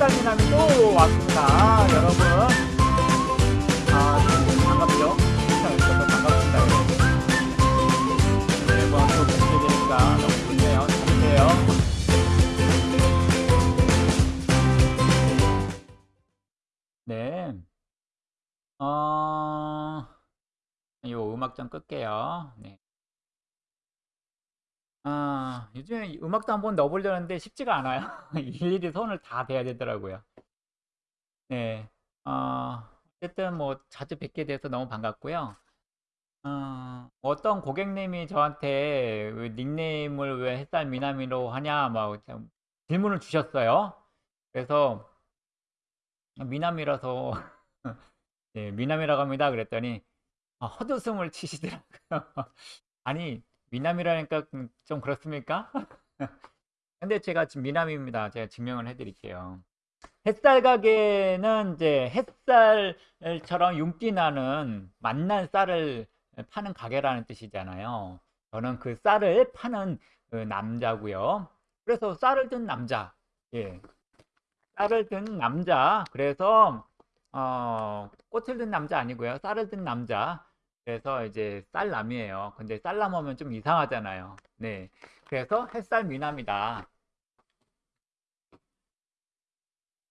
햇살미남이 또 왔습니다. 여러분. 아 반갑죠? 저도 반갑습니다 여러분. 매번 또 뵙게 되니까 너무 좋네요. 잘해요. 네. 어... 이 음악 좀 끌게요. 네. 아, 요즘에 음악도 한번 넣어보려는데 쉽지가 않아요. 일일이 손을 다 대야 되더라고요. 네. 어, 어쨌든 뭐 자주 뵙게 돼서 너무 반갑고요. 어, 어떤 고객님이 저한테 왜 닉네임을 왜 햇살 미나미로 하냐 막 질문을 주셨어요. 그래서 미남이라서 네, 미남이라고 합니다. 그랬더니 아, 헛웃음을 치시더라고요. 아니 미남이라니까 좀 그렇습니까? 근데 제가 지금 미남입니다. 제가 증명을 해드릴게요. 햇살 가게는 이제 햇살처럼 윤기 나는 맛난 쌀을 파는 가게라는 뜻이잖아요. 저는 그 쌀을 파는 그 남자고요. 그래서 쌀을 든 남자. 예. 쌀을 든 남자. 그래서 어, 꽃을 든 남자 아니고요. 쌀을 든 남자. 그래서 이제 쌀남이에요. 근데 쌀남 하면 좀 이상하잖아요. 네. 그래서 햇살 미남이다.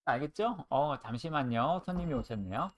알겠죠? 어, 잠시만요. 손님이 오셨네요.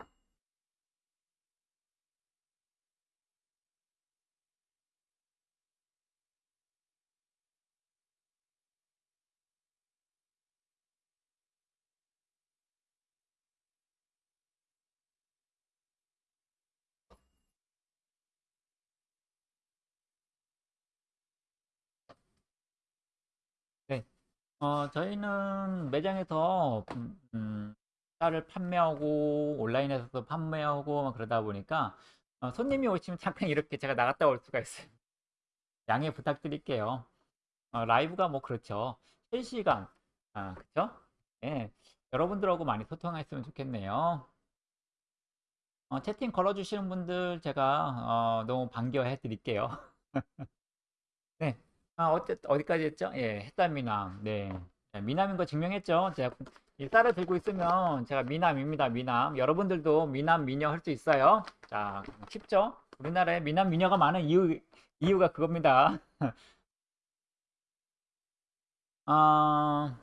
어, 저희는 매장에서 음, 음, 쌀을 판매하고 온라인에서도 판매하고 막 그러다 보니까 어, 손님이 오시면 잠깐 이렇게 제가 나갔다 올 수가 있어요. 양해 부탁드릴게요. 어, 라이브가 뭐 그렇죠. 실시간 아, 그쵸? 네. 여러분들하고 많이 소통했으면 좋겠네요. 어, 채팅 걸어주시는 분들 제가 어, 너무 반겨해 드릴게요. 네. 아, 어째, 어디까지 했죠? 예, 햇살 미남. 네. 미남인 거 증명했죠? 제가 이 쌀을 들고 있으면 제가 미남입니다. 미남. 여러분들도 미남, 미녀 할 수 있어요. 자, 쉽죠? 우리나라에 미남, 미녀가 많은 이유, 이유가 그겁니다. 아,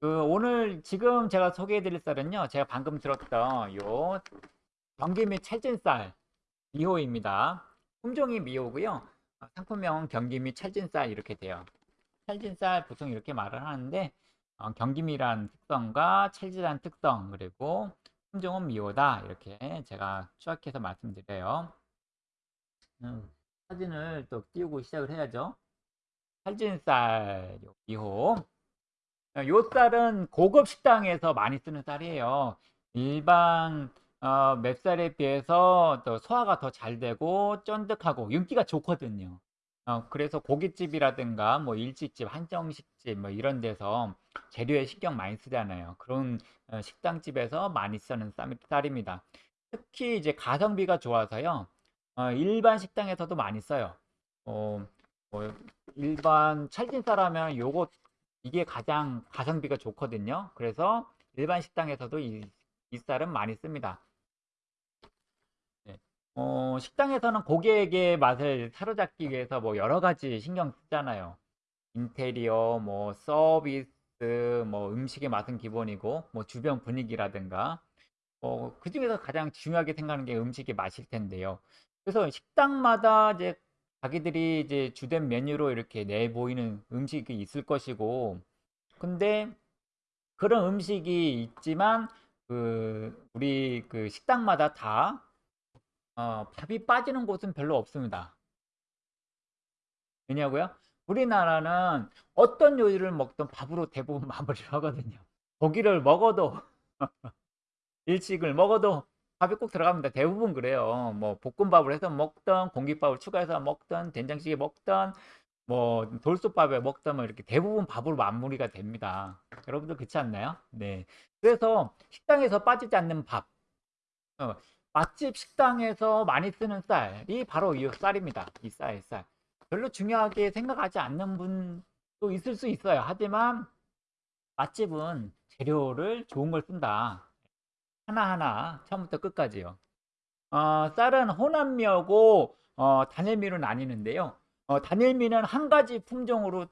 그 오늘 지금 제가 소개해 드릴 쌀은요. 제가 방금 들었던 요 경기 및 찰진쌀 2호입니다. 품종이 미호고요. 어, 상품명 경기 및 찰진쌀 이렇게 돼요. 찰진쌀 보통 이렇게 말을 하는데 어, 경기미란 특성과 찰진한 특성 그리고 품종은 미호다 이렇게 제가 추락해서 말씀드려요. 음, 사진을 또 띄우고 시작을 해야죠. 찰진쌀 미호 어, 요 쌀은 고급 식당에서 많이 쓰는 쌀이에요. 일반 어, 맵쌀에 비해서 또 소화가 더 잘 되고 쫀득하고 윤기가 좋거든요. 어, 그래서 고깃집이라든가 뭐 일식집, 한정식집 뭐 이런 데서 재료에 신경 많이 쓰잖아요. 그런 어, 식당집에서 많이 쓰는 쌀, 쌀입니다. 특히 이제 가성비가 좋아서요. 어, 일반 식당에서도 많이 써요. 어, 뭐 일반 찰진쌀 하면 요거 이게 가장 가성비가 좋거든요. 그래서 일반 식당에서도 이, 이 쌀은 많이 씁니다. 어, 식당에서는 고객의 맛을 사로잡기 위해서 뭐 여러 가지 신경 쓰잖아요. 인테리어, 뭐 서비스, 뭐 음식의 맛은 기본이고, 뭐 주변 분위기라든가, 어, 그 중에서 가장 중요하게 생각하는 게 음식의 맛일 텐데요. 그래서 식당마다 이제 자기들이 이제 주된 메뉴로 이렇게 내보이는 음식이 있을 것이고, 근데 그런 음식이 있지만, 그, 우리 그 식당마다 다 어, 밥이 빠지는 곳은 별로 없습니다. 왜냐고요? 우리나라는 어떤 요리를 먹든 밥으로 대부분 마무리를 하거든요. 고기를 먹어도 일식을 먹어도 밥이 꼭 들어갑니다. 대부분 그래요. 뭐 볶음밥을 해서 먹던 공깃밥을 추가해서 먹던 된장찌개 먹던 뭐 돌솥밥에 먹던 뭐 이렇게 대부분 밥으로 마무리가 됩니다. 여러분들 그렇지 않나요? 네. 그래서 식당에서 빠지지 않는 밥. 어, 맛집 식당에서 많이 쓰는 쌀이 바로 이 쌀입니다. 이 쌀, 쌀. 별로 중요하게 생각하지 않는 분도 또 있을 수 있어요. 하지만 맛집은 재료를 좋은 걸 쓴다. 하나하나 처음부터 끝까지요. 어, 쌀은 호남미하고 어, 단일미로 나뉘는데요. 어, 단일미는 한 가지 품종으로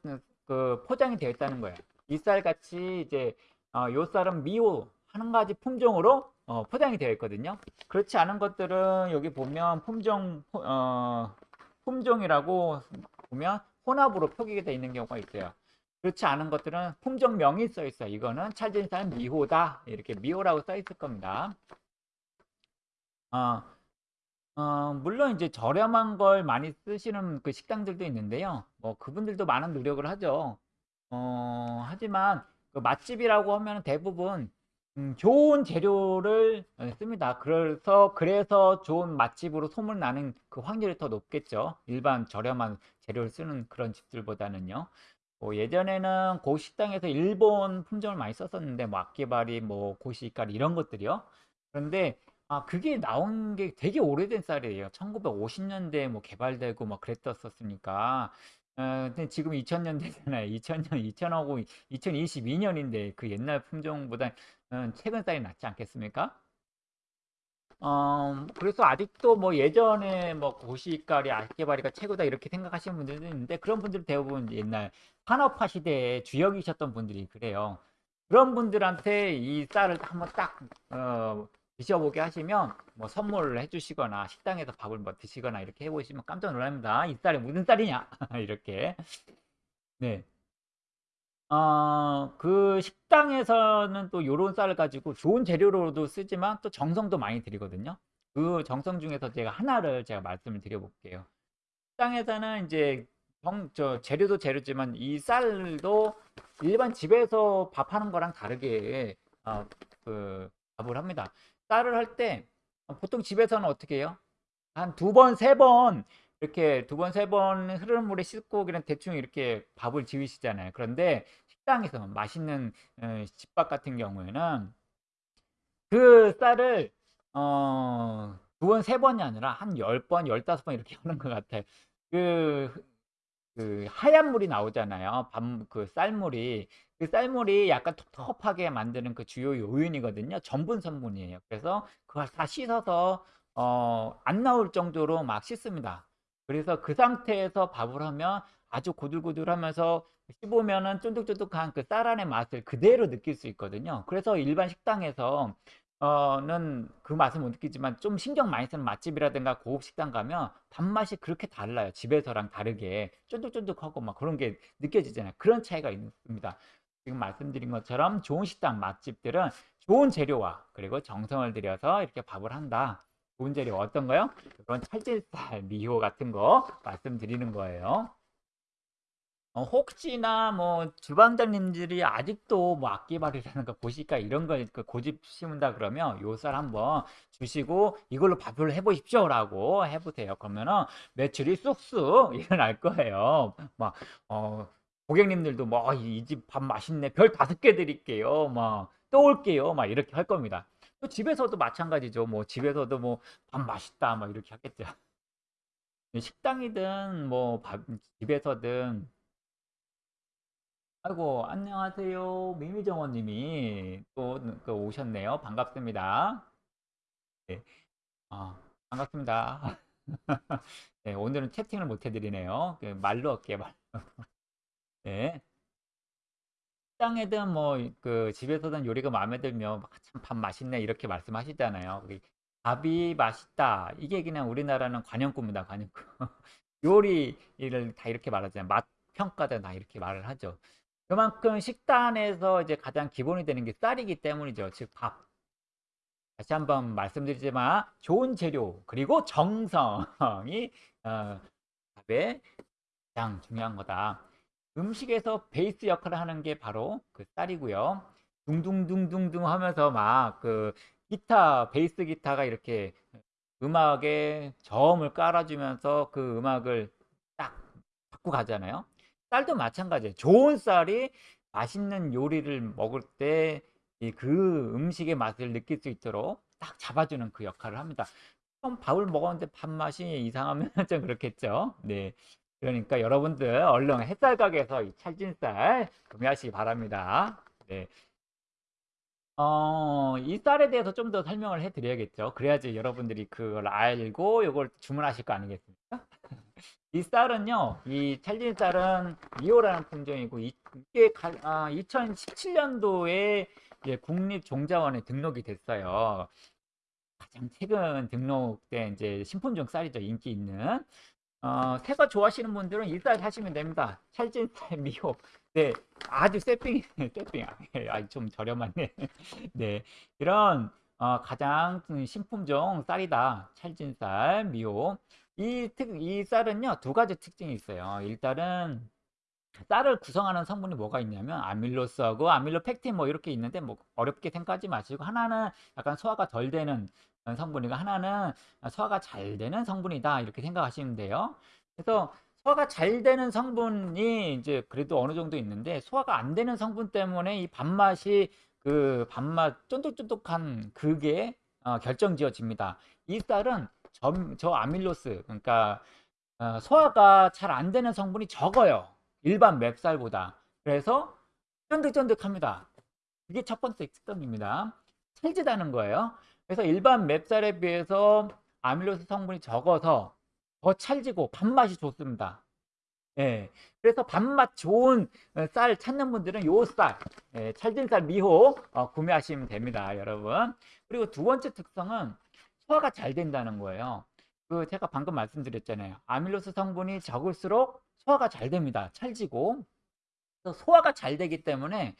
그 포장이 되어 있다는 거예요. 이 쌀 같이 이제 어, 요 쌀은 미호 한 가지 품종으로 어, 포장이 되어 있거든요. 그렇지 않은 것들은 여기 보면 품종 어, 품종이라고 보면 혼합으로 표기가 되어 있는 경우가 있어요. 그렇지 않은 것들은 품종명이 써 있어요. 이거는 찰진산 미호다 이렇게 미호라고 써 있을 겁니다. 어, 어, 물론 이제 저렴한 걸 많이 쓰시는 그 식당들도 있는데요. 뭐 그분들도 많은 노력을 하죠. 어, 하지만 그 맛집이라고 하면 대부분 음, 좋은 재료를 어, 씁니다. 그래서 그래서 좋은 맛집으로 소문나는 그 확률이 더 높겠죠. 일반 저렴한 재료를 쓰는 그런 집들보다는요. 뭐 예전에는 고 식당에서 일본 품종을 많이 썼었는데 뭐 악기발이 뭐 고시까리 이런 것들이요. 그런데 아 그게 나온 게 되게 오래된 쌀이에요. 1950년대에 뭐 개발되고 막 그랬었으니까. 어, 근데 지금 2000년대잖아요. 2000년, 2000하고 2022년인데 그 옛날 품종보다 음, 최근 쌀이 낫지 않겠습니까? 어, 그래서 아직도 뭐 예전에 뭐 고시가리, 아깨바리가 최고다 이렇게 생각하시는 분들도 있는데 그런 분들 대부분 옛날 산업화 시대에 주역이셨던 분들이 그래요. 그런 분들한테 이 쌀을 한번 딱 어, 드셔보게 하시면 뭐 선물을 해주시거나 식당에서 밥을 뭐 드시거나 이렇게 해보시면 깜짝 놀랍니다. 이 쌀이 무슨 쌀이냐 이렇게 네. 어, 그 식당에서는 또 요런 쌀을 가지고 좋은 재료로도 쓰지만 또 정성도 많이 들이거든요. 그 정성 중에서 제가 하나를 제가 말씀을 드려볼게요. 식당에서는 이제 정, 저 재료도 재료지만 이 쌀도 일반 집에서 밥하는 거랑 다르게 어, 그 밥을 합니다. 쌀을 할 때 보통 집에서는 어떻게 해요? 한 두 번, 세 번 이렇게 두 번, 세 번 흐르는 물에 씻고 그냥 대충 이렇게 밥을 지으시잖아요. 그런데 식당에서 맛있는 어, 집밥 같은 경우에는 그 쌀을 어, 두 번, 세 번이 아니라 한 열 번, 열다섯 번 이렇게 하는 것 같아요. 그, 그 하얀 물이 나오잖아요. 밥, 그 쌀물이. 그 쌀물이 약간 텁텁하게 만드는 그 주요 요인이거든요. 전분 성분이에요. 그래서 그걸 다 씻어서 어, 안 나올 정도로 막 씻습니다. 그래서 그 상태에서 밥을 하면 아주 고들고들하면서 씹으면은 쫀득쫀득한 그 쌀 안의 맛을 그대로 느낄 수 있거든요. 그래서 일반 식당에서 어는 그 맛을 못 느끼지만 좀 신경 많이 쓰는 맛집이라든가 고급 식당 가면 밥맛이 그렇게 달라요. 집에서랑 다르게 쫀득쫀득하고 막 그런 게 느껴지잖아요. 그런 차이가 있습니다. 지금 말씀드린 것처럼 좋은 식당 맛집들은 좋은 재료와 그리고 정성을 들여서 이렇게 밥을 한다. 좋은 재료 어떤 거요? 그런 찰질살, 미호 같은 거 말씀드리는 거예요. 어, 혹시나 뭐 주방장님들이 아직도 뭐 악기발이라는 거 보실까? 이런 걸그 고집 심은다 그러면 요 쌀 한번 주시고 이걸로 밥을 해보십시오 라고 해보세요. 그러면은 매출이 쑥쑥 일어날 거예요. 막 어, 고객님들도 뭐 이 집 밥 맛있네. 별 다섯 개 드릴게요. 막 또 올게요. 막 이렇게 할 겁니다. 또 집에서도 마찬가지죠 뭐 집에서도 뭐 밥 맛있다 막 이렇게 하겠죠 식당이든 뭐 밥, 집에서든 아이고, 안녕하세요. 미미정원님이 또 그 오셨네요. 반갑습니다. 네, 아, 반갑습니다. 네, 오늘은 채팅을 못 해드리네요. 그 말로 할게요, 말로. 네. 식당에든 뭐 그 집에서든 요리가 마음에 들면 참 밥 맛있네 이렇게 말씀하시잖아요. 밥이 맛있다. 이게 그냥 우리나라는 관용구입니다. 관용구. 요리를 다 이렇게 말하잖아요. 맛 평가다 다 이렇게 말을 하죠. 그만큼 식단에서 이제 가장 기본이 되는 게 쌀이기 때문이죠. 즉 밥. 다시 한번 말씀드리지만 좋은 재료 그리고 정성이 어, 밥에 가장 중요한 거다. 음식에서 베이스 역할을 하는 게 바로 그 쌀이고요. 둥둥둥둥둥 하면서 막 그 기타, 베이스 기타가 이렇게 음악에 저음을 깔아주면서 그 음악을 딱 갖고 가잖아요. 쌀도 마찬가지예요. 좋은 쌀이 맛있는 요리를 먹을 때 그 음식의 맛을 느낄 수 있도록 딱 잡아주는 그 역할을 합니다. 처음 밥을 먹었는데 밥맛이 이상하면 좀 그렇겠죠. 네. 그러니까 여러분들 얼른 햇살 가게에서 이 찰진쌀 구매하시기 바랍니다. 네. 어, 이 쌀에 대해서 좀 더 설명을 해 드려야겠죠. 그래야지 여러분들이 그걸 알고 이걸 주문하실 거 아니겠습니까? 이 쌀은요, 이 찰진 쌀은 미오라는 품종이고, 이- 가- 아, 2017년도에 국립종자원에 등록이 됐어요. 가장 최근 등록된 이제 신품종 쌀이죠. 인기 있는. 어, 새거 좋아하시는 분들은 이쌀 사시면 됩니다. 찰진쌀 미호. 네, 아주 세핑, 세핑. 아, 좀 저렴하네. 네, 이런 어, 가장 신품종 쌀이다. 찰진쌀 미호. 이 특, 이 쌀은요, 두 가지 특징이 있어요. 일단은 쌀을 구성하는 성분이 뭐가 있냐면 아밀로스하고 아밀로펙틴 뭐 이렇게 있는데 뭐 어렵게 생각하지 마시고 하나는 약간 소화가 덜 되는 성분이고 하나는 소화가 잘 되는 성분이다 이렇게 생각하시면 돼요. 그래서 소화가 잘 되는 성분이 이제 그래도 어느 정도 있는데 소화가 안 되는 성분 때문에 이 밥맛이 그 밥맛 쫀득쫀득한 그게 어, 결정지어집니다. 이 쌀은 저, 저 아밀로스 그러니까 어, 소화가 잘 안 되는 성분이 적어요. 일반 맵쌀보다. 그래서 쫀득쫀득합니다. 그게 첫 번째 특성입니다. 찰지다는 거예요. 그래서 일반 맵쌀에 비해서 아밀로스 성분이 적어서 더 찰지고 밥맛이 좋습니다. 예. 그래서 밥맛 좋은 어, 쌀 찾는 분들은 요 쌀, 예, 찰진 쌀 미호 어, 구매하시면 됩니다, 여러분. 그리고 두 번째 특성은 소화가 잘 된다는 거예요. 그 제가 방금 말씀드렸잖아요. 아밀로스 성분이 적을수록 소화가 잘 됩니다. 찰지고. 소화가 잘 되기 때문에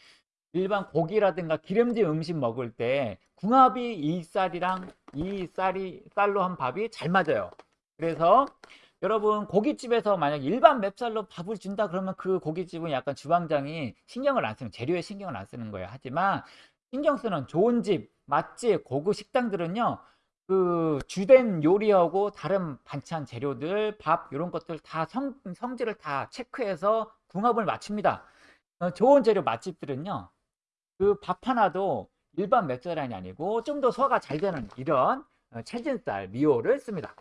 일반 고기라든가 기름진 음식 먹을 때 궁합이 이 쌀이랑 이 쌀이 쌀로 한 밥이 잘 맞아요. 그래서 여러분 고깃집에서 만약 일반 맵쌀로 밥을 준다 그러면 그 고깃집은 약간 주방장이 신경을 안 쓰는 재료에 신경을 안 쓰는 거예요. 하지만 신경 쓰는 좋은 집, 맛집, 고급 식당들은요. 그 주된 요리하고 다른 반찬 재료들, 밥 이런 것들 다 성, 성질을 다 체크해서 궁합을 맞춥니다. 어, 좋은 재료 맛집들은요. 그 밥 하나도 일반 맵쌀이 아니고 좀 더 소화가 잘 되는 이런 어, 찰진쌀 미호를 씁니다.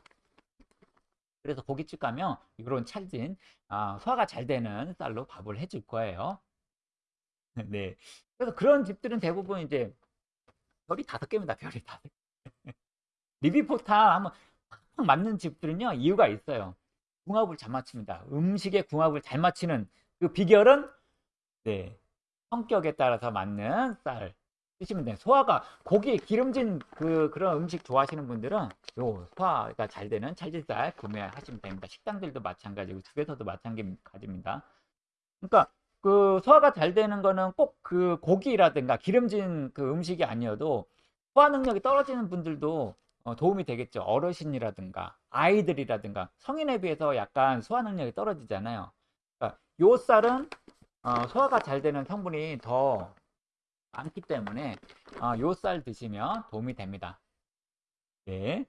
그래서 고깃집 가면 이런 찰진 아, 소화가 잘 되는 쌀로 밥을 해줄 거예요. 네. 그래서 그런 집들은 대부분 이제 별이 다섯 개입니다. 별이 다섯 개. 리뷰포탄 한번 팍팍 맞는 집들은요 이유가 있어요. 궁합을 잘 맞춥니다. 음식의 궁합을 잘 맞추는 그 비결은 네 성격에 따라서 맞는 쌀 드시면 돼요. 소화가 고기 기름진 그 그런 음식 좋아하시는 분들은 요 소화가 잘 되는 찰진쌀 구매하시면 됩니다. 식당들도 마찬가지고 집에서도 마찬가지입니다. 그러니까 그 소화가 잘 되는 거는 꼭 그 고기라든가 기름진 그 음식이 아니어도 소화 능력이 떨어지는 분들도 어, 도움이 되겠죠. 어르신이라든가 아이들이라든가 성인에 비해서 약간 소화 능력이 떨어지잖아요. 그러니까 요 쌀은 어, 소화가 잘 되는 성분이 더 많기 때문에 어, 요쌀 드시면 도움이 됩니다. 네.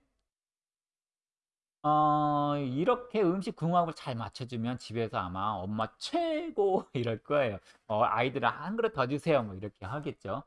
어, 이렇게 음식 궁합을 잘 맞춰주면 집에서 아마 엄마 최고 이럴 거예요. 어, 아이들은 한 그릇 더 주세요. 뭐 이렇게 하겠죠.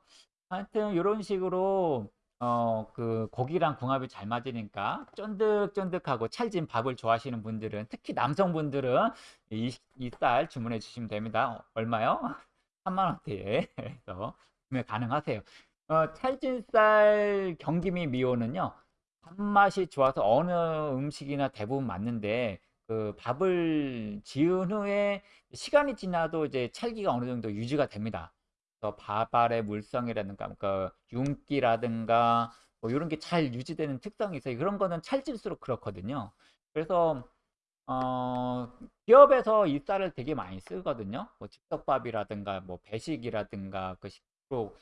하여튼 이런 식으로 어, 그 고기랑 궁합이 잘 맞으니까 쫀득쫀득하고 찰진 밥을 좋아하시는 분들은 특히 남성분들은 이, 이쌀 주문해 주시면 됩니다. 얼마요? 3만 원대에 해서 구매 가능하세요. 어, 찰진 쌀 경기미 미호는요. 밥맛이 좋아서 어느 음식이나 대부분 맞는데 그 밥을 지은 후에 시간이 지나도 이제 찰기가 어느 정도 유지가 됩니다. 그래서 밥알의 물성이라든가 그 윤기라든가 뭐 이런 게 잘 유지되는 특성이 있어요. 그런 거는 찰질수록 그렇거든요. 그래서 어, 기업에서 이 쌀을 되게 많이 쓰거든요. 뭐 즉석밥이라든가 뭐 배식이라든가 그 식으로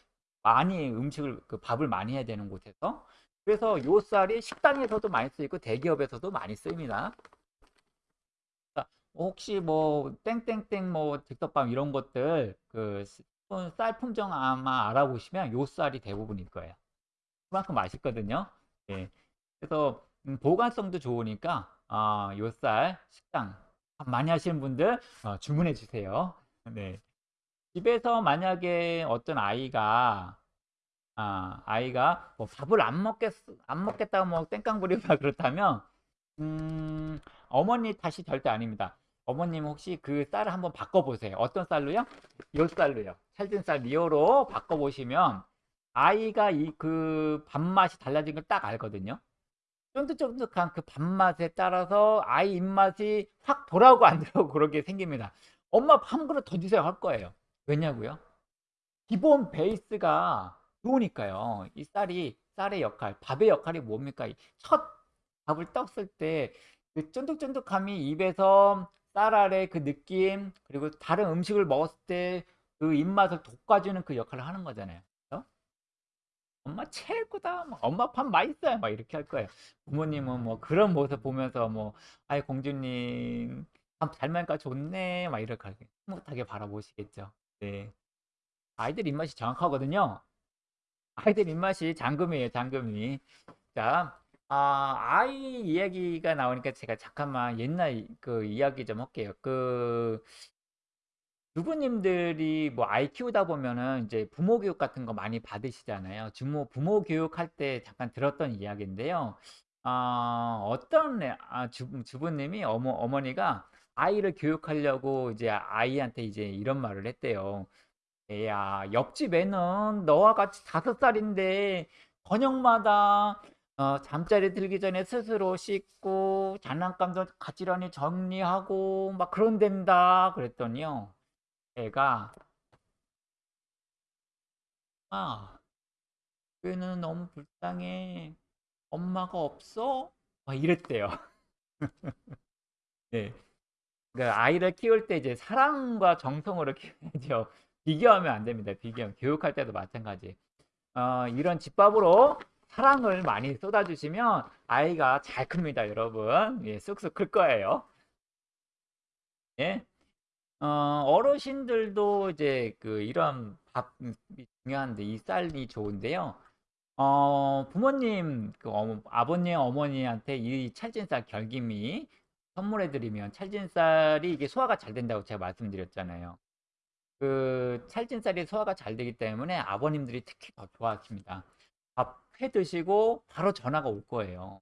많이 음식을 그 밥을 많이 해야 되는 곳에서 그래서 요 쌀이 식당에서도 많이 쓰이고 대기업에서도 많이 쓰입니다. 자, 혹시 뭐 땡땡땡 뭐 즉석밥 이런 것들 그 쌀 품종 아마 알아보시면 요 쌀이 대부분일 거예요. 그만큼 맛있거든요. 예. 그래서 음, 보관성도 좋으니까 어, 요쌀 식당 밥 많이 하시는 분들 어, 주문해 주세요. 네. 집에서 만약에 어떤 아이가 아, 아이가 뭐 밥을 안 먹겠 안 먹겠다고 뭐 땡깡 부리거나 그렇다면 음, 어머니 탓이 절대 아닙니다. 어머님 혹시 그 쌀을 한번 바꿔보세요. 어떤 쌀로요? 요 쌀로요. 찰진 쌀 리오로 바꿔보시면 아이가 이 그 밥맛이 달라진 걸 딱 알거든요. 쫀득쫀득한 그 밥맛에 따라서 아이 입맛이 확 돌아오고 안 돌아오고 그렇게 생깁니다. 엄마 밥 한 그릇 더 주세요 할 거예요. 왜냐고요? 기본 베이스가 좋으니까요. 이 쌀이 쌀의 역할, 밥의 역할이 뭡니까? 이첫 밥을 떴을 때 그 쫀득쫀득함이 입에서 쌀 아래 그 느낌 그리고 다른 음식을 먹었을 때 그 입맛을 돋궈주는 그 역할을 하는 거잖아요. 그죠? 엄마 최고다. 막 엄마 밥 맛있어요. 막 이렇게 할 거예요. 부모님은 뭐 그런 모습 보면서 뭐 아이 공주님 밥잘 먹으니까 좋네. 막 이렇게 흐뭇하게 바라보시겠죠. 네. 아이들 입맛이 정확하거든요. 아이들 입맛이 잠금이에요, 잠금이. 자, 아, 아이 이야기가 나오니까 제가 잠깐만 옛날 그 이야기 좀 할게요. 그 주부님들이 뭐 아이 키우다 보면은 이제 부모 교육 같은 거 많이 받으시잖아요. 주모 부모 교육할 때 잠깐 들었던 이야기인데요. 아, 어떤 애- 아, 주, 주부님이 어머 어머니가 아이를 교육하려고 이제 아이한테 이제 이런 말을 했대요. 애야, 옆집 애는 너와 같이 다섯 살인데 저녁마다 어, 잠자리 들기 전에 스스로 씻고 장난감도 가지런히 정리하고 막 그런댄다 그랬더니요. 애가 아, 얘는 너무 불쌍해. 엄마가 없어? 막 이랬대요. 네. 그러니까 아이를 키울 때 이제 사랑과 정성으로 키워야죠. 비교하면 안 됩니다. 비교하면 교육할 때도 마찬가지. 어, 이런 집밥으로 사랑을 많이 쏟아주시면 아이가 잘 큽니다, 여러분. 예, 쑥쑥 클 거예요. 예. 어, 어르신들도 이제 그 이런 밥이 중요한데 이 쌀이 좋은데요. 어, 부모님, 그 어머- 아버님, 어머니한테 이 찰진쌀 결김이 선물해드리면 찰진쌀이 이게 소화가 잘 된다고 제가 말씀드렸잖아요. 그 찰진쌀이 소화가 잘 되기 때문에 아버님들이 특히 더 좋아하십니다. 밥 해 드시고 바로 전화가 올 거예요.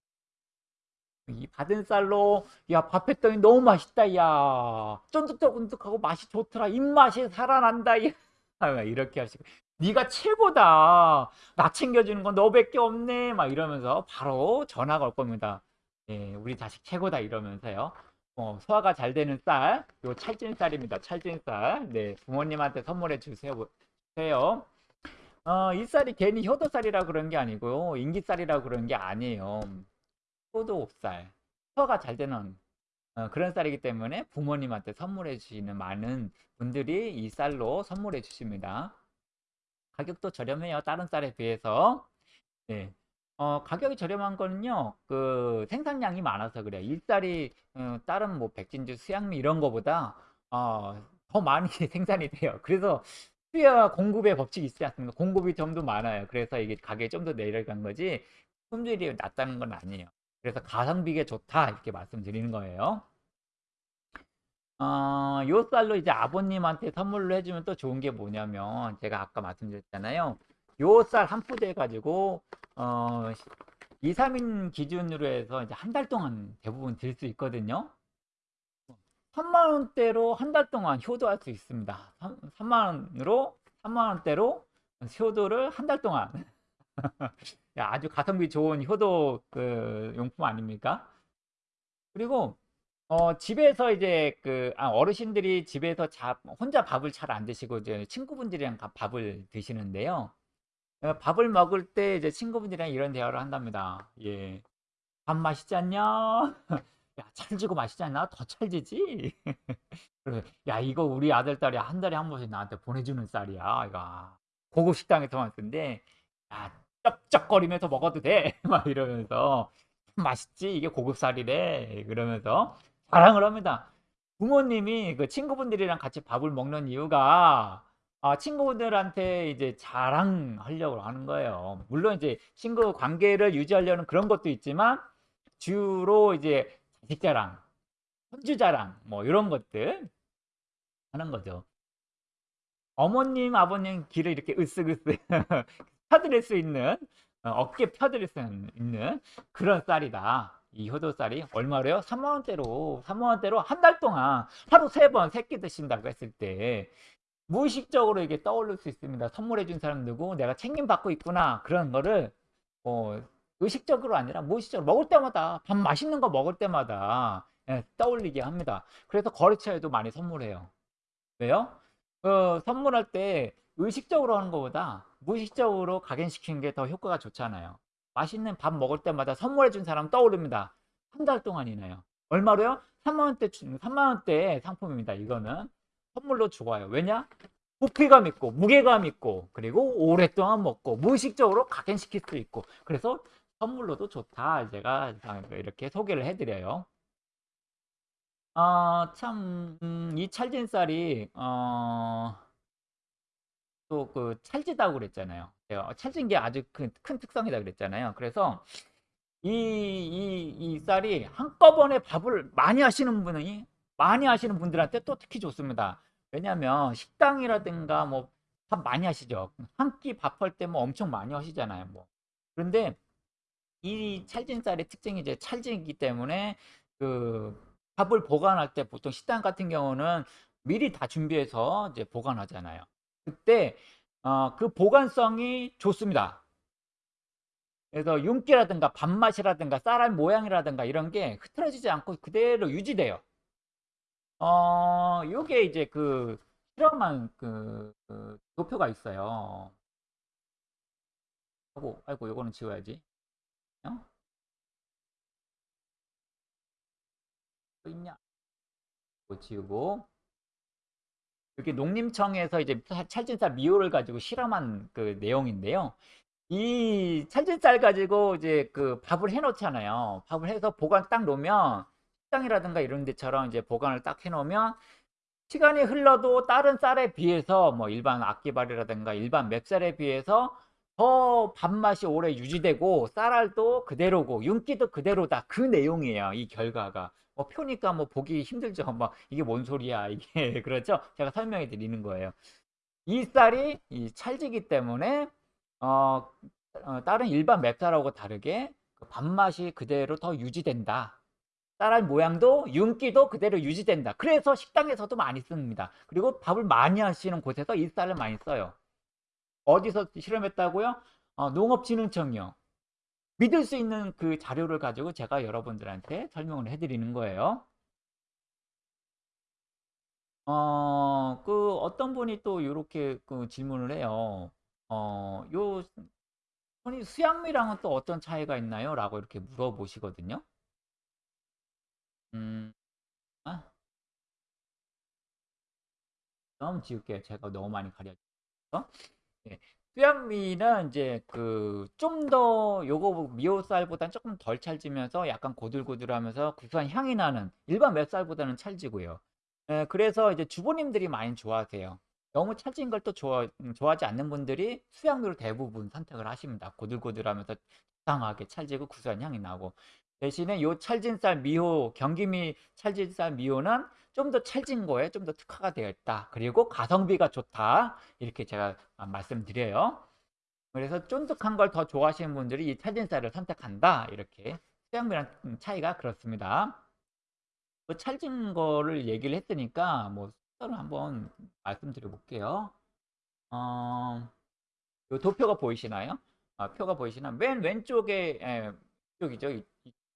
이 받은 쌀로 야 밥 했더니 너무 맛있다 야 쫀득쫀득하고 맛이 좋더라 입맛이 살아난다 야 막 이렇게 하시고 네가 최고다 나 챙겨주는 건 너밖에 없네 막 이러면서 바로 전화가 올 겁니다 예, 우리 자식 최고다 이러면서요 어, 소화가 잘 되는 쌀, 요 찰진 쌀입니다. 찰진 쌀. 네, 부모님한테 선물해 주세요. 주세요. 어, 이 쌀이 괜히 효도쌀이라 그런 게 아니고요. 인기쌀이라 그런 게 아니에요. 효도쌀. 소화가 잘 되는 어, 그런 쌀이기 때문에 부모님한테 선물해 주시는 많은 분들이 이 쌀로 선물해 주십니다. 가격도 저렴해요. 다른 쌀에 비해서. 네. 어, 가격이 저렴한 거는요, 그 생산량이 많아서 그래요. 일쌀이 어, 다른 뭐 백진주, 수양미 이런 거보다 어, 더 많이 생산이 돼요. 그래서 수요와 공급의 법칙이 있지 않습니까? 공급이 좀 더 많아요. 그래서 이게 가격이 좀 더 내려간 거지 품질이 낮다는 건 아니에요. 그래서 가성비가 좋다 이렇게 말씀드리는 거예요. 어, 요 쌀로 이제 아버님한테 선물로 해주면 또 좋은 게 뭐냐면 제가 아까 말씀드렸잖아요. 요 쌀 한 푸대 가지고 어, 2, 3인 기준으로 해서 이제 한 달 동안 대부분 들 수 있거든요. 3만 원대로 한 달 동안 효도할 수 있습니다. 3, 만 원으로 3만 원대로 효도를 한 달 동안 야, 아주 가성비 좋은 효도 그 용품 아닙니까? 그리고 어, 집에서 이제 그 아, 어르신들이 집에서 자, 혼자 밥을 잘 안 드시고 이제 친구분들이랑 가- 밥을 드시는데요. 어, 밥을 먹을 때 이제 친구분들이랑 이런 대화를 한답니다. 예. 밥 맛있지 않냐? 야, 찰지고 맛있지 않나? 더 찰지지? 야, 이거 우리 아들, 딸이 한 달에 한 번씩 나한테 보내주는 쌀이야. 이거 고급 식당에서만 쓴데, 야, 쩝쩝거리면서 먹어도 돼. 막 이러면서 맛있지? 이게 고급 쌀이래. 그러면서 자랑을 합니다. 부모님이 그 친구분들이랑 같이 밥을 먹는 이유가 아, 친구분들한테 이제 자랑하려고 하는 거예요. 물론 이제 친구 관계를 유지하려는 그런 것도 있지만 주로 이제 자식 자랑, 손주 자랑 뭐 이런 것들 하는 거죠. 어머님, 아버님 귀를 이렇게 으쓱으쓱 펴드릴 수 있는 어, 어깨 펴드릴 수 있는 그런 쌀이다. 이 효도쌀이 얼마래요? 3만 원대로 3만 원대로 한 달 동안 하루 세번세끼 드신다고 했을 때 무의식적으로 이게 떠오를 수 있습니다. 선물해 준 사람 누구 내가 책임 받고 있구나 그런 거를 어, 의식적으로 아니라 무의식적으로 먹을 때마다 밥 맛있는 거 먹을 때마다 예, 떠올리게 합니다. 그래서 거래처에도 많이 선물해요. 왜요? 어, 선물할 때 의식적으로 하는 것보다 무의식적으로 각인시키는 게 더 효과가 좋잖아요. 맛있는 밥 먹을 때마다 선물해 준 사람 떠오릅니다. 한 달 동안이나요. 얼마로요? 3만 원대 3만 원대 상품입니다. 이거는 선물로 좋아요. 왜냐? 부피감 있고 무게감 있고 그리고 오랫동안 먹고 무의식적으로 각인시킬 수 있고 그래서 선물로도 좋다. 제가 이렇게 소개를 해드려요. 아, 참, 음, 이 찰진 쌀이, 어, 또 그 찰지다고 그랬잖아요. 찰진 게 아주 큰, 큰 특성이다 그랬잖아요. 그래서 이, 이, 이 쌀이 한꺼번에 밥을 많이 하시는 분이, 많이 하시는 분들한테 또 특히 좋습니다. 왜냐면 식당이라든가 뭐 밥 많이 하시죠. 한 끼 밥할 때 뭐 엄청 많이 하시잖아요. 뭐. 그런데 이 찰진 쌀의 특징이 이제 찰진이기 때문에 그 밥을 보관할 때 보통 식당 같은 경우는 미리 다 준비해서 이제 보관하잖아요. 그때 어, 그 보관성이 좋습니다. 그래서 윤기라든가 밥맛이라든가 쌀알 모양이라든가 이런 게 흐트러지지 않고 그대로 유지돼요. 어, 요게 이제 그 실험한 그, 그 도표가 있어요. 아이고, 아이고, 요거는 지워야지. 어? 또 있냐? 이거 지우고. 여기 농림청에서 이제 찰진쌀 미호를 가지고 실험한 그 내용인데요. 이 찰진쌀 가지고 이제 그 밥을 해 놓잖아요. 밥을 해서 보관 딱 놓으면 식당이라든가 이런 데처럼 이제 보관을 딱 해 놓으면 시간이 흘러도 다른 쌀에 비해서 뭐 일반 악기발이라든가 일반 맵쌀에 비해서 더 밥맛이 오래 유지되고 쌀알도 그대로고 윤기도 그대로다. 그 내용이에요 이 결과가. 뭐 표니까 뭐 보기 힘들죠. 막 이게 뭔 소리야 이게. 그렇죠? 제가 설명해 드리는 거예요. 이 쌀이 이 찰지기 때문에 어, 어, 다른 일반 맵쌀하고 다르게 그 밥맛이 그대로 더 유지된다. 쌀알 모양도 윤기도 그대로 유지된다. 그래서 식당에서도 많이 씁니다. 그리고 밥을 많이 하시는 곳에서 이 쌀을 많이 써요 어디서 실험했다고요? 어, 농업진흥청이요. 믿을 수 있는 그 자료를 가지고 제가 여러분들한테 설명을 해드리는 거예요. 어, 그 어떤 분이 또 이렇게 그 질문을 해요. 어, 요 수양미랑은 또 어떤 차이가 있나요? 라고 이렇게 물어보시거든요. 음, 아, 너무 지울게요. 제가 너무 많이 가려서. 예. 수양미는 이제 그 좀 더 요거 미호쌀보다는 조금 덜 찰지면서 약간 고들고들하면서 구수한 향이 나는 일반 맵쌀보다는 찰지고요. 예, 그래서 이제 주부님들이 많이 좋아하세요. 너무 찰진 걸 또 좋아, 음, 좋아하지 않는 분들이 수양미를 대부분 선택을 하십니다. 고들고들하면서 적당하게 찰지고 구수한 향이 나고 대신에 요 찰진쌀 미호 경기미 찰진쌀 미호는 좀 더 찰진 거에 좀 더 특화가 되어 있다. 그리고 가성비가 좋다. 이렇게 제가 말씀드려요. 그래서 쫀득한 걸 더 좋아하시는 분들이 이 찰진쌀을 선택한다. 이렇게 수양미랑 차이가 그렇습니다. 그 찰진 거를 얘기를 했으니까 뭐 숫자를 한번 말씀드려 볼게요. 어, 요 도표가 보이시나요? 아, 표가 보이시나? 맨 왼쪽에 에, 이쪽이죠.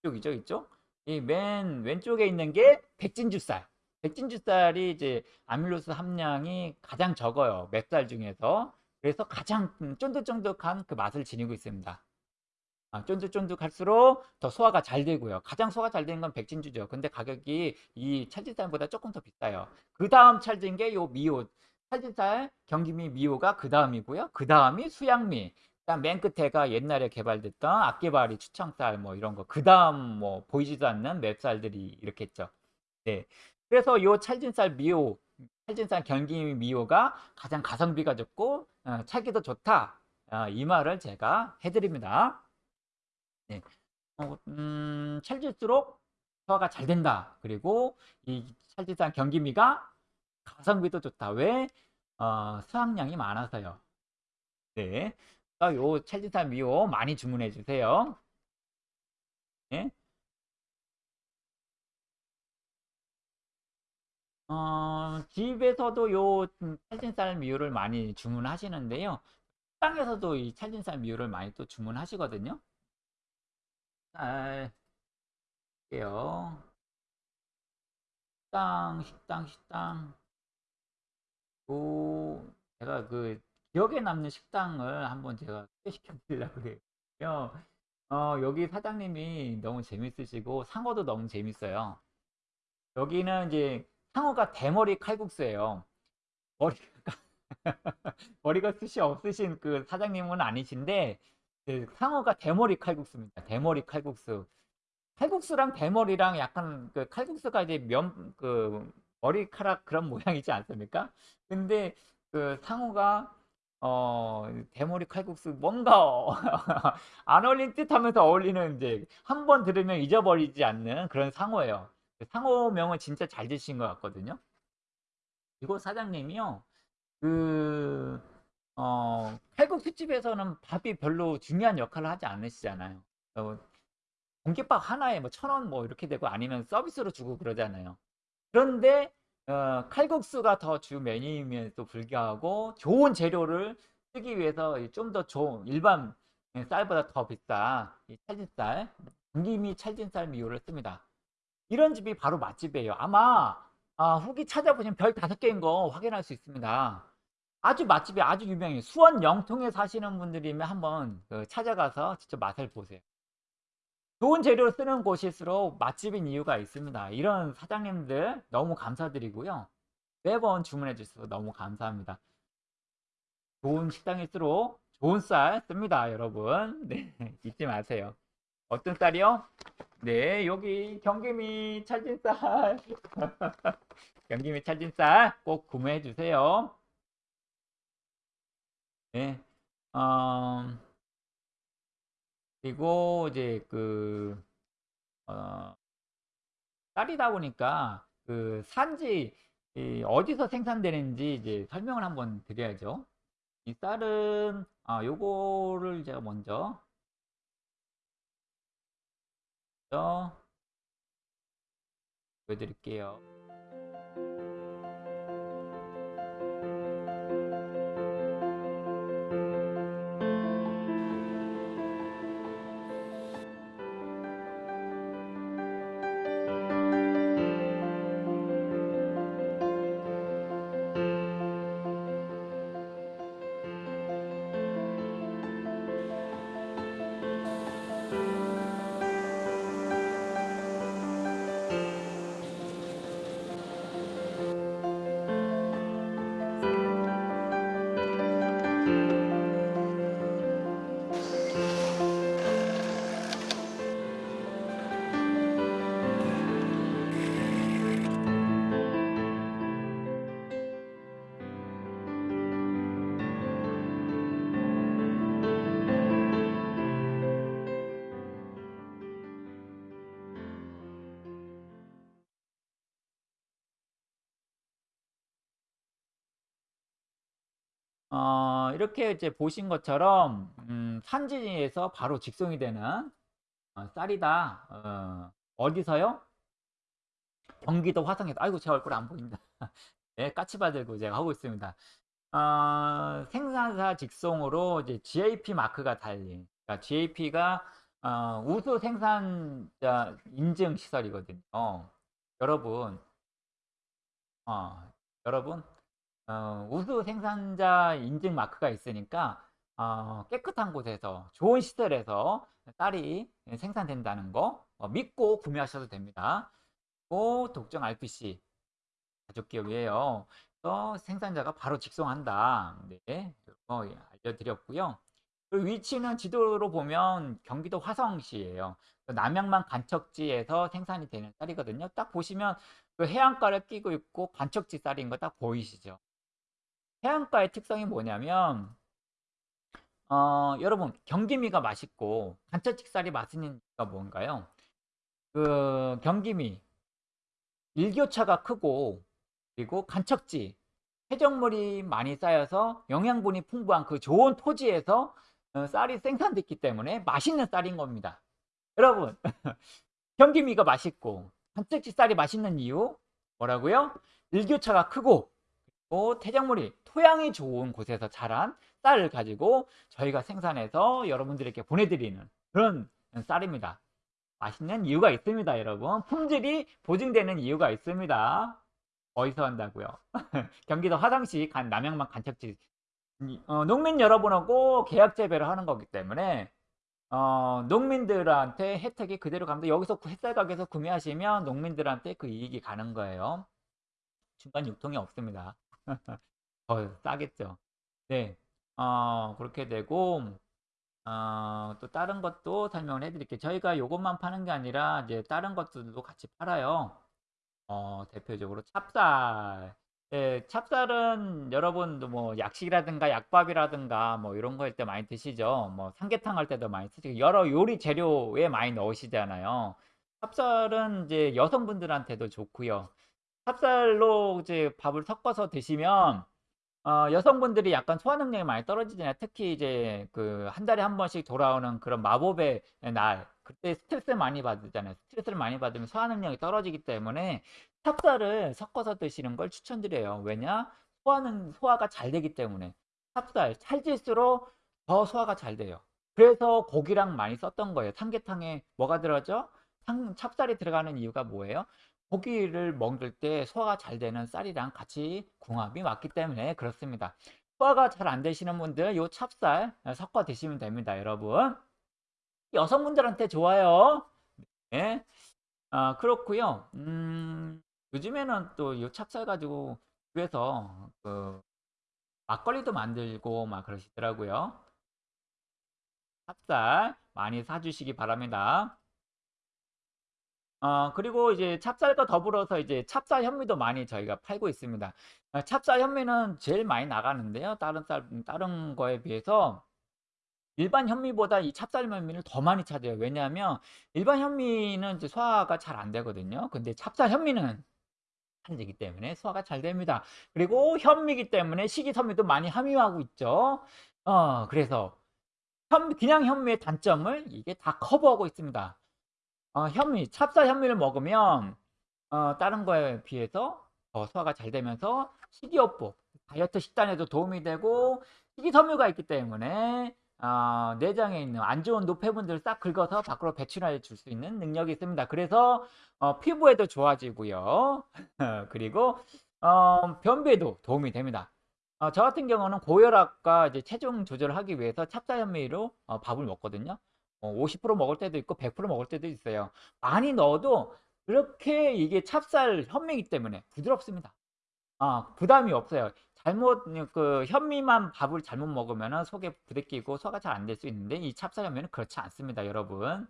이쪽이죠, 이쪽. 이 맨 왼쪽에 있는 게 백진주쌀. 백진주쌀이 이제 아밀로스 함량이 가장 적어요. 맵쌀 중에서. 그래서 가장 쫀득쫀득한 그 맛을 지니고 있습니다. 아, 쫀득쫀득할수록 더 소화가 잘 되고요. 가장 소화가 잘 되는 건 백진주죠. 근데 가격이 이 찰진쌀보다 조금 더 비싸요. 그 다음 찰진 게 요 미호. 찰진쌀, 경기미 미호가 그 다음이고요. 그 다음이 수양미. 맨 끝에가 옛날에 개발됐던 악개발이 추청쌀 뭐 이런 거. 그 다음 뭐 보이지도 않는 맵쌀들이 이렇게 있죠. 네. 그래서 요 찰진쌀 미호, 찰진쌀 경기 미호가 가장 가성비가 좋고 어, 찰기도 좋다. 어, 이 말을 제가 해드립니다. 네. 어, 음, 찰질수록 소화가 잘 된다. 그리고 이 찰진쌀 경기미가 가성비도 좋다. 왜? 어, 수확량이 많아서요. 네. 어, 요 첼지타 미오 많이 주문해 주세요. 예? 어, 집에서도 요 찰진쌀 미유를 많이 주문하시는데요. 식당에서도 이 찰진쌀 미유를 많이 또 주문하시거든요. 쌀, 게요. 식당, 식당, 식당. 오, 제가 그 기억에 남는 식당을 한번 제가 소개시켜 드리려고 그래요. 어 여기 사장님이 너무 재밌으시고 상어도 너무 재밌어요. 여기는 이제 상어가 대머리 칼국수예요. 머리가 머리가 숱이 없으신 그 사장님은 아니신데 그 상어가 대머리 칼국수입니다. 대머리 칼국수. 칼국수랑 대머리랑 약간 그 칼국수가 이제 면 그 머리카락 그런 모양이지 않습니까? 근데 그 상어가 어 대머리 칼국수 뭔가 안 어울릴 듯하면서 어울리는 이제 한 번 들으면 잊어버리지 않는 그런 상어예요. 그 상어명을 진짜 잘 지으신 것 같거든요. 이곳 사장님이요. 그 어 칼국수집에서는 밥이 별로 중요한 역할을 하지 않으시잖아요. 어 공깃밥 하나에 뭐 1,000원 뭐 이렇게 되고 아니면 서비스로 주고 그러잖아요. 그런데 어 칼국수가 더 주 메뉴임에도 불구하고 좋은 재료를 쓰기 위해서 이좀더 좋은 일반 예 쌀보다 더 비싼 이 찰진쌀, 김김이 찰진쌀 미요를 씁니다. 이런 집이 바로 맛집이에요. 아마 아 후기 찾아보시면 별5 개인 거 확인할 수 있습니다. 아주 맛집이 아주 유명해요. 수원 영통에 사시는 분들이면 한번 그 찾아가서 직접 맛을 보세요. 좋은 재료를 쓰는 곳일수록 맛집인 이유가 있습니다. 이런 사장님들 너무 감사드리고요. 매번 주문해 주셔서 너무 감사합니다. 좋은 식당일수록 좋은 쌀 씁니다, 여러분. 네, 잊지 마세요. 어떤 쌀이요? 네, 여기 경기미 찰진 쌀. 경기미 찰진 쌀 꼭 구매해 주세요. 네. 어 그리고 이제 그어 쌀이다 보니까 그 산지 이 어디서 생산되는지 이제 설명을 한번 드려야죠. 이 쌀은 아 요거를 제가 먼저 보여드릴게요. 어 이렇게 이제 보신 것처럼 음 산지에서 바로 직송이 되는 어 쌀이다. 어 어디서요? 경기도 화성에서 아이고 제 얼굴 안 보인다. 네 까치발 들고 제가 하고 있습니다. 어 생산사 직송으로 이제 GAP 마크가 달린 그러니까 GAP가 어 우수 생산자 인증 시설이거든요. 여러분 어 여러분 어 우수 생산자 인증 마크가 있으니까 어 깨끗한 곳에서 좋은 시설에서 쌀이 생산된다는 거 어 믿고 구매하셔도 됩니다. 고 독점 RPC 가족기업이에요. 그래서 생산자가 바로 직송한다. 네. 어 알려드렸고요. 그 위치는 지도로 보면 경기도 화성시예요. 남양만 간척지에서 생산이 되는 쌀이거든요. 딱 보시면 그 해안가를 끼고 있고 간척지 쌀인 거 딱 보이시죠? 해안가의 특성이 뭐냐면 어 여러분 경기미가 맛있고 쌀이 맛있는 이유가 뭔가요? 그 경기미 일교차가 크고 그리고 간척지 해적물이 많이 쌓여서 영양분이 풍부한 그 좋은 토지에서 어 쌀이 생산됐기 때문에 맛있는 쌀인 겁니다. 여러분 경기미가 맛있고 간척지 쌀이 맛있는 이유 뭐라고요? 일교차가 크고 또 태작물이 토양이 좋은 곳에서 자란 쌀을 가지고 저희가 생산해서 여러분들에게 보내드리는 그런 쌀입니다. 맛있는 이유가 있습니다, 여러분. 품질이 보증되는 이유가 있습니다. 어디서 한다고요? 경기도 화성시 간 남양만 간척지 어, 농민 여러분하고 계약 재배를 하는 거기 때문에 어, 농민들한테 혜택이 그대로 갑니다. 여기서 햇살 가게에서 구매하시면 농민들한테 그 이익이 가는 거예요. 중간 유통이 없습니다. 더 싸겠죠. 네, 어, 그렇게 되고 어, 또 다른 것도 설명을 해드릴게요. 저희가 이것만 파는 게 아니라 이제 다른 것들도 같이 팔아요. 어, 대표적으로 찹쌀. 예, 찹쌀은 여러분도 뭐 약식이라든가 약밥이라든가 뭐 이런 거 할 때 많이 드시죠. 뭐 삼계탕 할 때도 많이 쓰시고 여러 요리 재료에 많이 넣으시잖아요. 찹쌀은 이제 여성분들한테도 좋고요. 찹쌀로 이제 밥을 섞어서 드시면 어, 여성분들이 약간 소화 능력이 많이 떨어지잖아요. 특히 이제 그 한 달에 한 번씩 돌아오는 그런 마법의 날, 그때 스트레스 많이 받잖아요. 스트레스를 많이 받으면 소화 능력이 떨어지기 때문에 찹쌀을 섞어서 드시는 걸 추천드려요. 왜냐? 소화는 소화가 잘 되기 때문에 찹쌀 찰질수록 더 소화가 잘 돼요. 그래서 고기랑 많이 썼던 거예요. 삼계탕에 뭐가 들어가죠? 참- 찹쌀이 들어가는 이유가 뭐예요? 고기를 먹을 때 소화가 잘 되는 쌀이랑 같이 궁합이 맞기 때문에 그렇습니다. 소화가 잘 안 되시는 분들 요 찹쌀 섞어 드시면 됩니다, 여러분. 여성분들한테 좋아요. 네. 아, 그렇고요. 음, 요즘에는 또 요 찹쌀 가지고 집에서 그 막걸리도 만들고 막 그러시더라고요. 찹쌀 많이 사주시기 바랍니다. 어, 그리고 이제 찹쌀과 더불어서 이제 찹쌀 현미도 많이 저희가 팔고 있습니다. 아, 찹쌀 현미는 제일 많이 나가는데요. 다른 쌀, 다른 거에 비해서 일반 현미보다 이 찹쌀 현미를 더 많이 찾아요. 왜냐하면 일반 현미는 이제 소화가 잘 안 되거든요. 근데 찹쌀 현미는 한지기 때문에 소화가 잘 됩니다. 그리고 현미기 때문에 식이섬유도 많이 함유하고 있죠. 어, 그래서 현, 그냥 현미의 단점을 이게 다 커버하고 있습니다. 어, 현미, 찹쌀 현미를 먹으면 어, 다른 거에 비해서 더 소화가 잘 되면서 식이요법, 다이어트 식단에도 도움이 되고 식이섬유가 있기 때문에 어, 내장에 있는 안 좋은 노폐분들을 싹 긁어서 밖으로 배출해 줄 수 있는 능력이 있습니다. 그래서 어, 피부에도 좋아지고요. 그리고 어, 변비에도 도움이 됩니다. 어, 저 같은 경우는 고혈압과 이제 체중 조절을 하기 위해서 찹쌀 현미로 어, 밥을 먹거든요. 어, 50% 먹을 때도 있고 100% 먹을 때도 있어요. 많이 넣어도 그렇게 이게 찹쌀 현미이기 때문에 부드럽습니다. 아, 부담이 없어요. 잘못 그 현미만 밥을 잘못 먹으면 속에 부대끼고 소화가 잘 안 될 수 있는데 이 찹쌀 현미는 그렇지 않습니다, 여러분.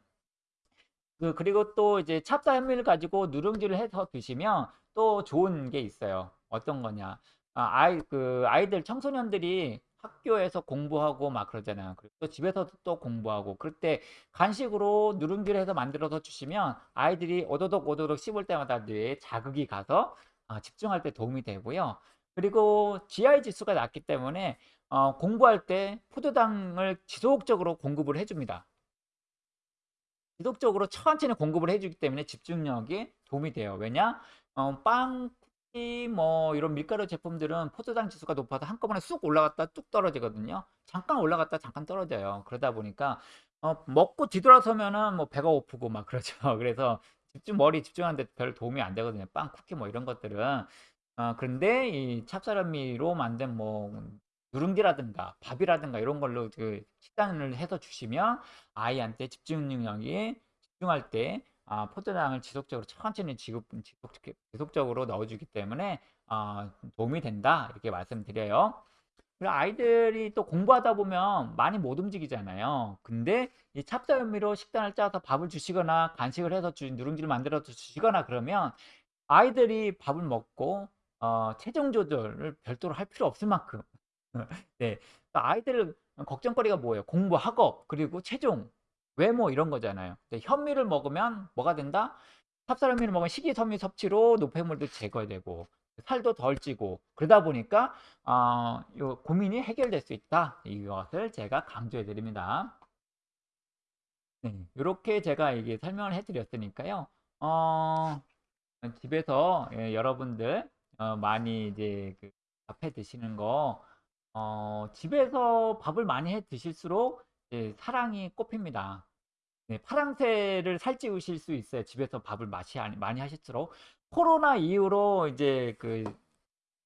그 그리고 또 이제 찹쌀 현미를 가지고 누룽지를 해서 드시면 또 좋은 게 있어요. 어떤 거냐? 아, 아이 그 아이들 청소년들이 학교에서 공부하고 막 그러잖아요. 그리고 또 집에서도 또 공부하고 그럴 때 간식으로 누룽지를 해서 만들어서 주시면 아이들이 오도독 오도독 씹을 때마다 뇌에 자극이 가서 아, 집중할 때 도움이 되고요. 그리고 GI 지수가 낮기 때문에 어, 공부할 때 포도당을 지속적으로 공급을 해줍니다. 지속적으로 천천히 공급을 해주기 때문에 집중력에 도움이 돼요. 왜냐? 어, 빵, 뭐 이런 밀가루 제품들은 포도당 지수가 높아서 한꺼번에 쑥 올라갔다 뚝 떨어지거든요. 잠깐 올라갔다 잠깐 떨어져요. 그러다 보니까 어, 먹고 뒤돌아서면은 뭐 배가 고프고 막 그러죠. 그래서 집중 머리 집중하는데 별 도움이 안 되거든요. 빵, 쿠키 뭐 이런 것들은. 어, 그런데 이 찹쌀현미로 만든 뭐 누룽지라든가 밥이라든가 이런 걸로 그 식단을 해서 주시면 아이한테 집중 능력이 집중할 때 아, 포도당을 지속적으로 천천히 지속, 지속, 지속적으로 넣어주기 때문에 아, 도움이 된다 이렇게 말씀드려요. 그리고 아이들이 또 공부하다 보면 많이 못 움직이잖아요. 근데 이 찹쌀현미로 식단을 짜서 밥을 주시거나 간식을 해서 주, 누룽지를 만들어서 주시거나 그러면 아이들이 밥을 먹고 어, 체중 조절을 별도로 할 필요 없을 만큼 네. 그러니까 아이들 걱정거리가 뭐예요? 공부, 학업, 그리고 체중, 외모 이런 거잖아요. 현미를 먹으면 뭐가 된다? 찹쌀현미를 먹으면 식이섬유 섭취로 노폐물도 제거되고 살도 덜 찌고 그러다 보니까 어, 요 고민이 해결될 수 있다. 이것을 제가 강조해 드립니다. 네, 이렇게 제가 이게 설명을 해드렸으니까요. 어, 집에서 예, 여러분들 어, 많이 이제 그 밥해 드시는 거 어, 집에서 밥을 많이 해 드실수록 이제 사랑이 꽃핍니다. 네, 파랑새를 살찌우실 수 있어요. 집에서 밥을 마시, 많이 하실수록 코로나 이후로 이제 그,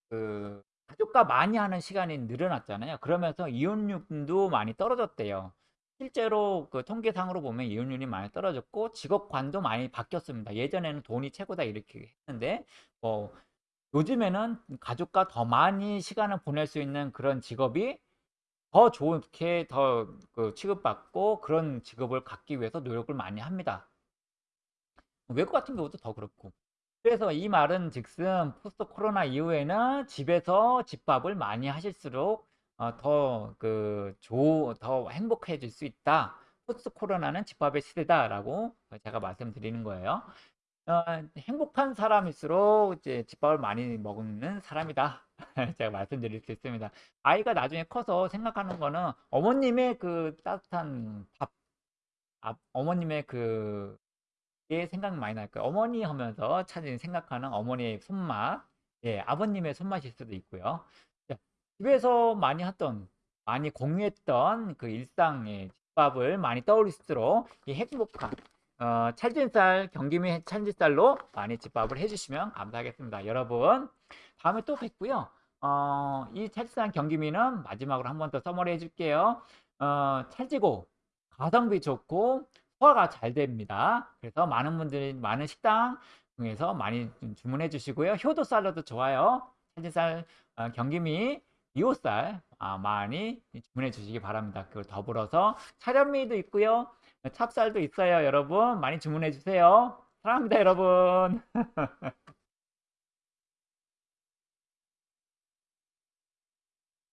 그 가족과 많이 하는 시간이 늘어났잖아요. 그러면서 이혼율도 많이 떨어졌대요. 실제로 그 통계상으로 보면 이혼율이 많이 떨어졌고 직업관도 많이 바뀌었습니다. 예전에는 돈이 최고다 이렇게 했는데 뭐 요즘에는 가족과 더 많이 시간을 보낼 수 있는 그런 직업이 더 좋게 더 그 취급받고 그런 직업을 갖기 위해서 노력을 많이 합니다. 외국 같은 경우도 더 그렇고. 그래서 이 말은 즉슨 post 코로나 이후에는 집에서 집밥을 많이 하실수록 어, 더그 더 행복해질 수 있다. post 코로나는 집밥의 시대다라고 제가 말씀드리는 거예요. 어, 행복한 사람일수록 이제 집밥을 많이 먹는 사람이다. 제가 말씀드릴 수 있습니다. 아이가 나중에 커서 생각하는 거는 어머님의 그 따뜻한 밥, 아, 어머님의 그, 게 생각 많이 날 거예요. 어머니 하면서 찾은 생각하는 어머니의 손맛, 예, 아버님의 손맛일 수도 있고요. 집에서 많이 했던, 많이 공유했던 그 일상의 집밥을 많이 떠올릴수록 이 행복한, 어, 찰진쌀, 경기미 찰진쌀로 많이 집밥을 해주시면 감사하겠습니다. 여러분, 다음에 또 뵙고요. 어, 이 찰진쌀 경기미는 마지막으로 한 번 더 써머리 해줄게요. 어, 찰지고, 가성비 좋고, 소화가 잘 됩니다. 그래서 많은 분들이, 많은 식당 중에서 많이 주문해 주시고요. 효도 쌀로도 좋아요. 찰진쌀, 어, 경기미, 이호쌀 아, 많이 주문해 주시기 바랍니다. 그걸 더불어서 차련미도 있고요. 찹쌀도 있어요. 여러분 많이 주문해 주세요. 사랑합니다 여러분.